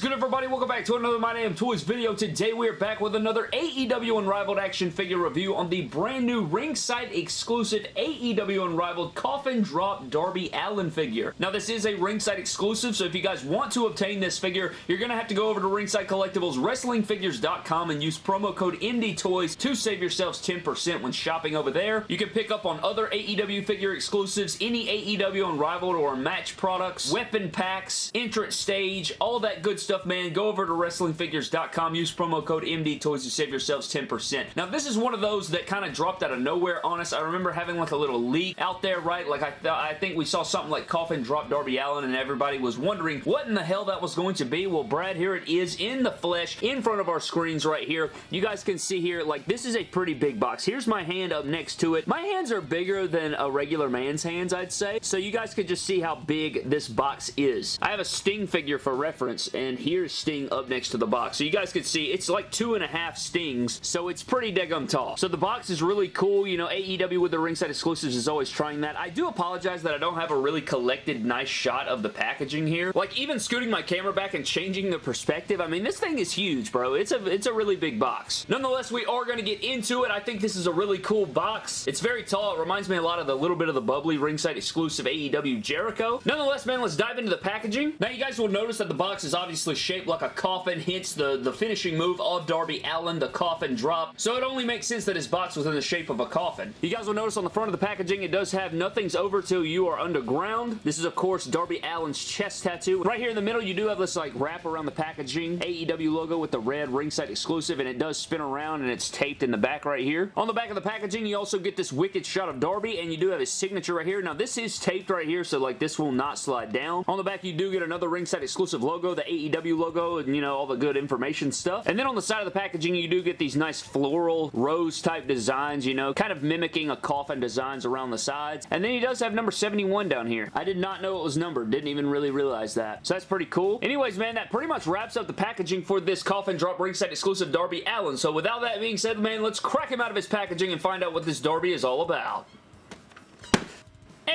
is good everybody? Welcome back to another My Damn Toys video. Today we are back with another AEW Unrivaled action figure review on the brand new ringside exclusive AEW Unrivaled Coffin Drop Darby Allin figure. Now this is a ringside exclusive so if you guys want to obtain this figure you're going to have to go over to Ringside Collectibles WrestlingFigures.com and use promo code MDTOYS to save yourselves 10% when shopping over there. You can pick up on other AEW figure exclusives, any AEW Unrivaled or match products, weapon packs, entrance stage, all that good stuff, man. Go over to WrestlingFigures.com. Use promo code MDTOYS to save yourselves 10%. Now, this is one of those that kind of dropped out of nowhere on us. I remember having like a little leak out there, right? Like, I, th I think we saw something like Coffin drop Darby Allin and everybody was wondering what in the hell that was going to be. Well, Brad, here it is in the flesh in front of our screens right here. You guys can see here, like, this is a pretty big box. Here's my hand up next to it. My hands are bigger than a regular man's hands, I'd say. So you guys could just see how big this box is. I have a Sting figure for reference, and here's Sting up next to the box. So you guys can see it's like two and a half Stings, so it's pretty daggum tall. So the box is really cool. You know, AEW with the ringside exclusives is always trying that. I do apologize that I don't have a really collected nice shot of the packaging here. Like, even scooting my camera back and changing the perspective, I mean, this thing is huge, bro. It's a, it's a really big box. Nonetheless, we are going to get into it. I think this is a really cool box. It's very tall. It reminds me a lot of the little bit of the bubbly ringside exclusive AEW Jericho. Nonetheless, man, let's dive into the packaging. Now, you guys will notice that the box is obviously shaped like a coffin, hence the, the finishing move of Darby Allin, the coffin drop. So it only makes sense that his box was in the shape of a coffin. You guys will notice on the front of the packaging, it does have nothing's over till you are underground. This is, of course, Darby Allin's chest tattoo. Right here in the middle, you do have this like wrap around the packaging, AEW logo with the red ringside exclusive, and it does spin around and it's taped in the back right here. On the back of the packaging, you also get this wicked shot of Darby, and you do have his signature right here. Now, this is taped right here, so like this will not slide down. On the back, you do get another ringside exclusive logo, the AEW logo, and you know, all the good information stuff. And then on the side of the packaging, you do get these nice floral rose type designs, you know, kind of mimicking a coffin designs around the sides. And then he does have number 71 down here. I did not know it was numbered. Didn't even really realize that. So that's pretty cool. Anyways, man, that pretty much wraps up the packaging for this coffin drop ringside exclusive Darby Allin. So without that being said, man, let's crack him out of his packaging and find out what this Darby is all about.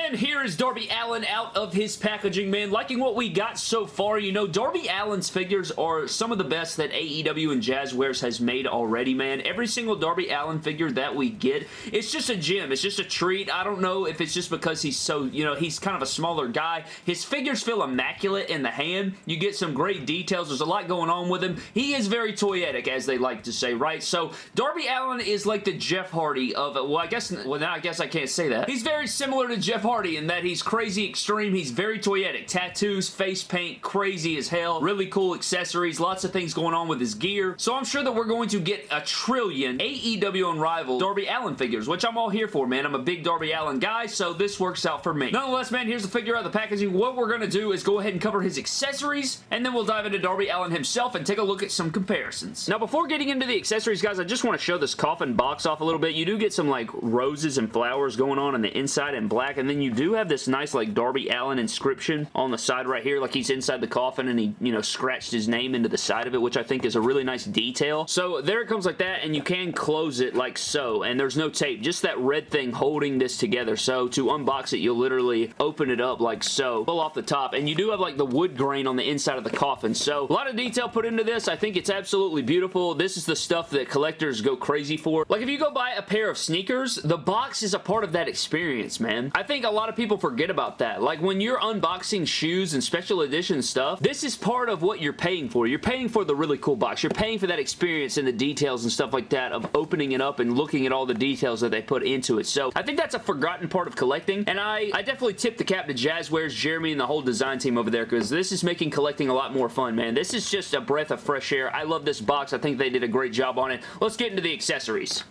And here is Darby Allin out of his packaging, man. Liking what we got so far. You know, Darby Allin's figures are some of the best that AEW and Jazwares has made already, man. Every single Darby Allin figure that we get, it's just a gem. It's just a treat. I don't know if it's just because he's so, you know, he's kind of a smaller guy. His figures feel immaculate in the hand. You get some great details. There's a lot going on with him. He is very toyetic, as they like to say, right? So, Darby Allin is like the Jeff Hardy of, well, I guess, well, now I guess I can't say that. He's very similar to Jeff Hardy in that he's crazy extreme. He's very toyetic. Tattoos, face paint, crazy as hell. Really cool accessories. Lots of things going on with his gear. So I'm sure that we're going to get a trillion AEW Unrivaled Darby Allin figures, which I'm all here for, man. I'm a big Darby Allin guy, so this works out for me. Nonetheless, man, here's the figure out the packaging. What we're going to do is go ahead and cover his accessories, and then we'll dive into Darby Allin himself and take a look at some comparisons. Now, before getting into the accessories, guys, I just want to show this coffin box off a little bit. You do get some, like, roses and flowers going on on the inside in black, and then you do have this nice like Darby Allin inscription on the side right here like he's inside the coffin and he you know scratched his name into the side of it which I think is a really nice detail. So there it comes like that and you can close it like so and there's no tape just that red thing holding this together. So to unbox it you'll literally open it up like so pull off the top and you do have like the wood grain on the inside of the coffin. So a lot of detail put into this. I think it's absolutely beautiful. This is the stuff that collectors go crazy for. Like if you go buy a pair of sneakers the box is a part of that experience man. I think a lot of people forget about that. Like when you're unboxing shoes and special edition stuff, this is part of what you're paying for. You're paying for the really cool box. You're paying for that experience and the details and stuff like that of opening it up and looking at all the details that they put into it. So I think that's a forgotten part of collecting and I, I definitely tip the cap to Jazwares, Jeremy, and the whole design team over there because this is making collecting a lot more fun, man. This is just a breath of fresh air. I love this box. I think they did a great job on it. Let's get into the accessories.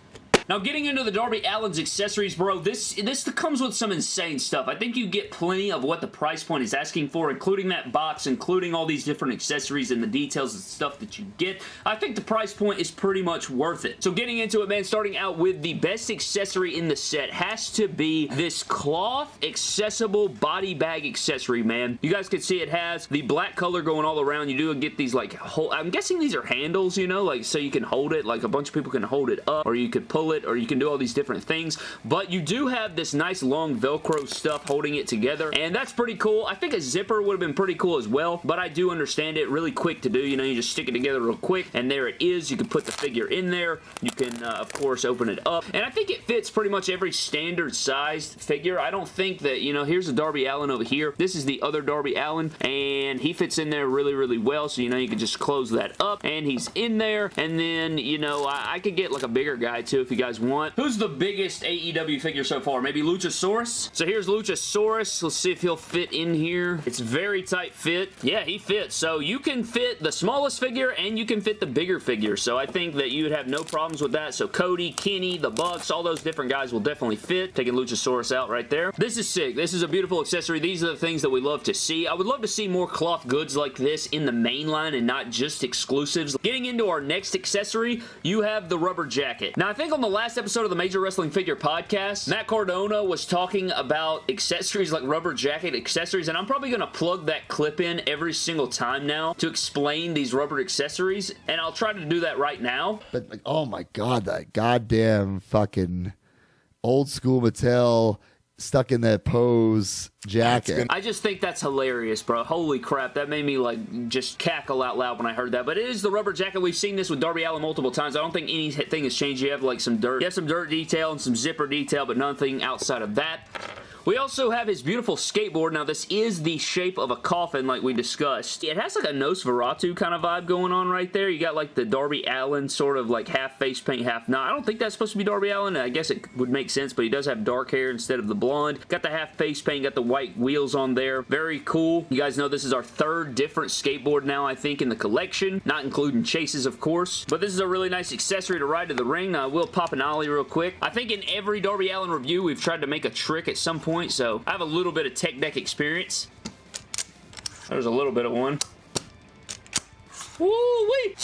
Now, getting into the Darby Allin's accessories, bro, this, this comes with some insane stuff. I think you get plenty of what the price point is asking for, including that box, including all these different accessories and the details and stuff that you get. I think the price point is pretty much worth it. So getting into it, man, starting out with the best accessory in the set has to be this cloth accessible body bag accessory, man. You guys can see it has the black color going all around. You do get these, like, I'm guessing these are handles, you know, like, so you can hold it, like, a bunch of people can hold it up, or you could pull it it or you can do all these different things, but you do have this nice long Velcro stuff holding it together, and that's pretty cool. I think a zipper would have been pretty cool as well, but I do understand it. Really quick to do. You know, you just stick it together real quick, and there it is. You can put the figure in there. You can, uh, of course, open it up, and I think it fits pretty much every standard sized figure. I don't think that, you know, here's a Darby Allin over here. This is the other Darby Allin and he fits in there really, really well, so, you know, you can just close that up, and he's in there, and then, you know, I, I could get, like, a bigger guy, too, if you guys want. Who's the biggest AEW figure so far? Maybe Luchasaurus? So here's Luchasaurus. Let's see if he'll fit in here. It's very tight fit. Yeah, he fits. So you can fit the smallest figure, and you can fit the bigger figure, so I think that you would have no problems with that. So Cody, Kenny, the Bucks, all those different guys will definitely fit. Taking Luchasaurus out right there. This is sick. This is a beautiful accessory. These are the things that we love to see. I would love to see more cloth goods like this in the main line and not just exclusives. Getting into our next accessory, you have the rubber jacket. Now, I think on the last episode of the Major Wrestling Figure Podcast, Matt Cardona was talking about accessories like rubber jacket accessories, and I'm probably going to plug that clip in every single time now to explain these rubber accessories, and I'll try to do that right now. But, like, oh my god, that goddamn fucking old school Mattel stuck in that pose jacket. I just think that's hilarious, bro. Holy crap. That made me like just cackle out loud when I heard that. But it is the rubber jacket. We've seen this with Darby Allin multiple times. I don't think anything has changed. You have like some dirt. You have some dirt detail and some zipper detail, but nothing outside of that. We also have his beautiful skateboard. Now, this is the shape of a coffin like we discussed. It has like a Nosferatu kind of vibe going on right there. You got like the Darby Allin sort of like half face paint, half not. I don't think that's supposed to be Darby Allin. I guess it would make sense, but he does have dark hair instead of the blonde. Got the half face paint, got the white wheels on there. Very cool. You guys know this is our third different skateboard now, I think, in the collection. Not including chases, of course. But this is a really nice accessory to ride to the ring. I will pop an ollie real quick. I think in every Darby Allin review, we've tried to make a trick at some point so I have a little bit of tech deck experience. There's a little bit of one. Woo-wee!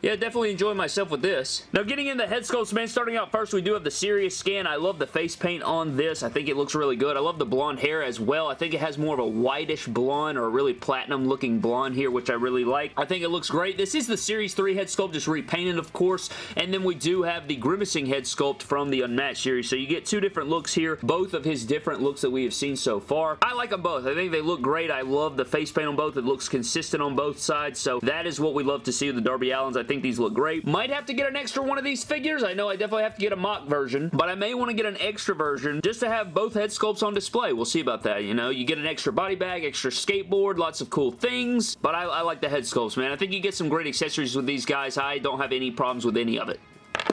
Yeah, definitely enjoying myself with this. Now, getting into head sculpts, man, starting out first, we do have the Serious Scan. I love the face paint on this. I think it looks really good. I love the blonde hair as well. I think it has more of a whitish blonde or a really platinum-looking blonde here, which I really like. I think it looks great. This is the Series 3 head sculpt, just repainted, of course, and then we do have the Grimacing head sculpt from the Unmatched series, so you get two different looks here, both of his different looks that we have seen so far. I like them both. I think they look great. I love the face paint on both. It looks consistent on both sides, so that is what we love to see with the Darby Allins. I think these look great. Might have to get an extra one of these figures. I know I definitely have to get a mock version, but I may want to get an extra version just to have both head sculpts on display. We'll see about that, you know. You get an extra body bag, extra skateboard, lots of cool things, but I, I like the head sculpts, man. I think you get some great accessories with these guys. I don't have any problems with any of it.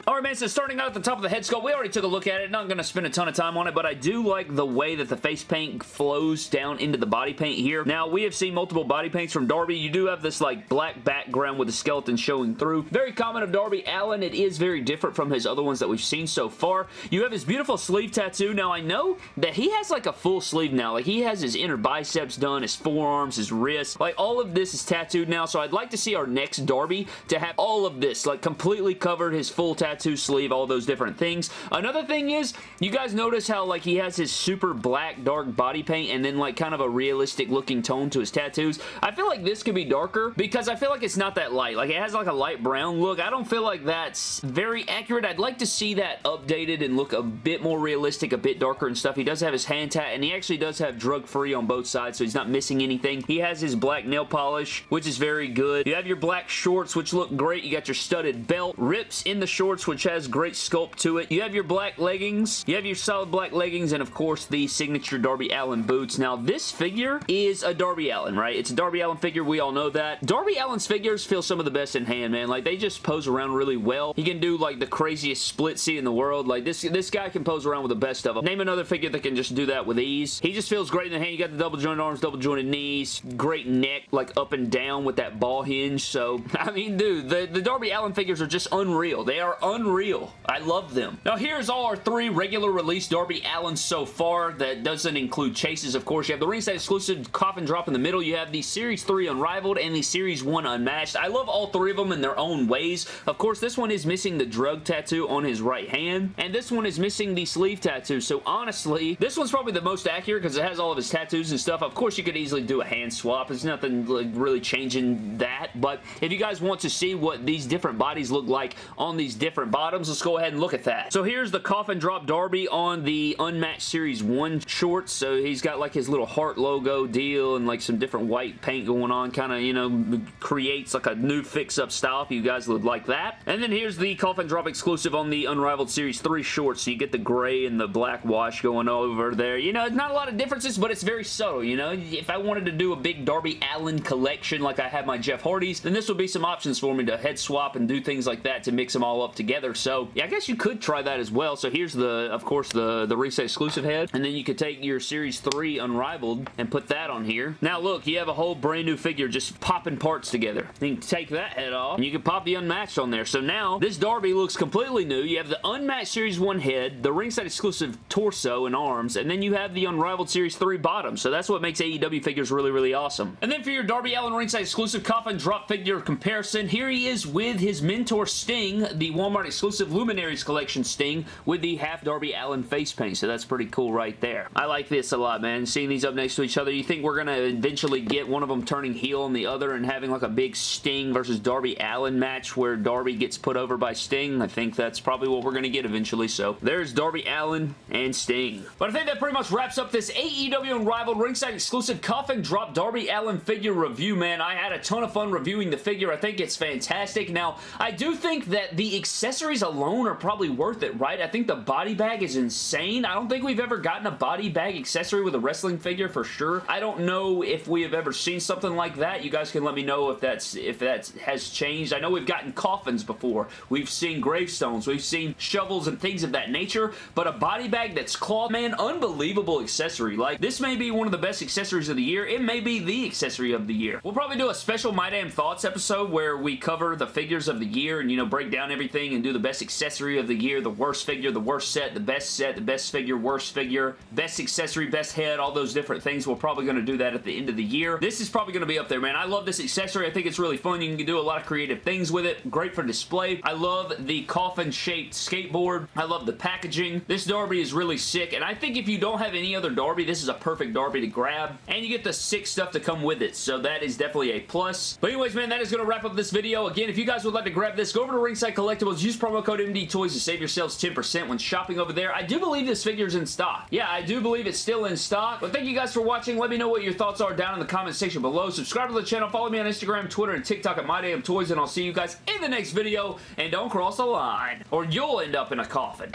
Alright man, so starting out at the top of the head sculpt, we already took a look at it. Not going to spend a ton of time on it, but I do like the way that the face paint flows down into the body paint here. Now, we have seen multiple body paints from Darby. You do have this like black background with the skeleton showing through. Very common of Darby Allin. It is very different from his other ones that we've seen so far. You have his beautiful sleeve tattoo. Now, I know that he has like a full sleeve now. Like, he has his inner biceps done, his forearms, his wrists. Like, all of this is tattooed now, so I'd like to see our next Darby to have all of this, like, completely covered his full tattoo sleeve, all those different things. Another thing is, you guys notice how like he has his super black dark body paint and then like kind of a realistic looking tone to his tattoos. I feel like this could be darker because I feel like it's not that light. Like it has like a light brown look. I don't feel like that's very accurate. I'd like to see that updated and look a bit more realistic, a bit darker and stuff. He does have his hand tat and he actually does have drug free on both sides so he's not missing anything. He has his black nail polish which is very good. You have your black shorts which look great. You got your studded belt. Rips in the shorts which has great sculpt to it. You have your black leggings. You have your solid black leggings and of course the signature Darby Allin boots. Now this figure is a Darby Allin, right? It's a Darby Allin figure. We all know that. Darby Allin's figures feel some of the best in hand, man. Like they just pose around really well. He can do like the craziest split C in the world. Like this, this guy can pose around with the best of them. Name another figure that can just do that with ease. He just feels great in the hand. You got the double jointed arms, double jointed knees, great neck, like up and down with that ball hinge. So, I mean, dude, the, the Darby Allin figures are just unreal. They are are unreal. I love them. Now here's all our three regular release Darby Allin so far. That doesn't include chases, of course. You have the ringside exclusive coffin drop in the middle. You have the Series 3 Unrivaled and the Series 1 Unmatched. I love all three of them in their own ways. Of course, this one is missing the drug tattoo on his right hand, and this one is missing the sleeve tattoo. So honestly, this one's probably the most accurate because it has all of his tattoos and stuff. Of course, you could easily do a hand swap. There's nothing like, really changing that, but if you guys want to see what these different bodies look like on these different bottoms, let's go ahead and look at that. So here's the Coffin Drop Darby on the Unmatched Series 1 shorts. So he's got like his little heart logo deal and like some different white paint going on. Kind of, you know, creates like a new fix-up style if you guys would like that. And then here's the Coffin Drop exclusive on the Unrivaled Series 3 shorts. So you get the gray and the black wash going over there. You know, it's not a lot of differences, but it's very subtle, you know? If I wanted to do a big Darby Allin collection like I have my Jeff Hardy's, then this would be some options for me to head swap and do things like that to mix them all up together. So, yeah, I guess you could try that as well. So here's the, of course, the, the Reset exclusive head. And then you could take your Series 3 Unrivaled and put that on here. Now, look, you have a whole brand new figure just popping parts together. You can take that head off and you can pop the Unmatched on there. So now, this Darby looks completely new. You have the Unmatched Series 1 head, the ringside exclusive torso and arms, and then you have the Unrivaled Series 3 bottom. So that's what makes AEW figures really, really awesome. And then for your Darby Allin ringside exclusive coffin drop figure comparison, here he is with his mentor Sting, the Walmart exclusive Luminaries collection Sting with the half Darby Allin face paint. So that's pretty cool right there. I like this a lot, man. Seeing these up next to each other, you think we're going to eventually get one of them turning heel on the other and having like a big Sting versus Darby Allin match where Darby gets put over by Sting? I think that's probably what we're going to get eventually. So there's Darby Allin and Sting. But I think that pretty much wraps up this AEW Unrivaled ringside exclusive coffin drop Darby Allen figure review, man. I had a ton of fun reviewing the figure. I think it's fantastic. Now, I do think that the accessories alone are probably worth it, right? I think the body bag is insane. I don't think we've ever gotten a body bag accessory with a wrestling figure for sure. I don't know if we have ever seen something like that. You guys can let me know if that's if that has changed. I know we've gotten coffins before. We've seen gravestones. We've seen shovels and things of that nature, but a body bag that's cloth, man, unbelievable accessory. Like, this may be one of the best accessories of the year. It may be the accessory of the year. We'll probably do a special My Damn Thoughts episode where we cover the figures of the year and, you know, break down everything and do the best accessory of the year, the worst figure, the worst set, the best set, the best figure, worst figure, best accessory, best head, all those different things. We're probably going to do that at the end of the year. This is probably going to be up there, man. I love this accessory. I think it's really fun. You can do a lot of creative things with it. Great for display. I love the coffin-shaped skateboard. I love the packaging. This Darby is really sick, and I think if you don't have any other Darby, this is a perfect Darby to grab, and you get the sick stuff to come with it, so that is definitely a plus. But anyways, man, that is going to wrap up this video. Again, if you guys would like to grab this, go over to Ringside Collectibles, use promo code MDTOYS to save yourselves 10% when shopping over there. I do believe this figure is in stock. Yeah, I do believe it's still in stock, but thank you guys for watching. Let me know what your thoughts are down in the comment section below. Subscribe to the channel, follow me on Instagram, Twitter, and TikTok at MyDamnToys, and I'll see you guys in the next video, and don't cross the line, or you'll end up in a coffin.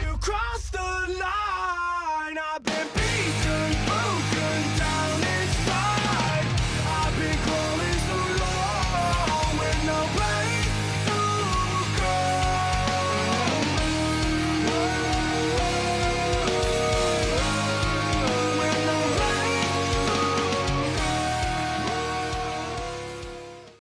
You crossed the line. I've been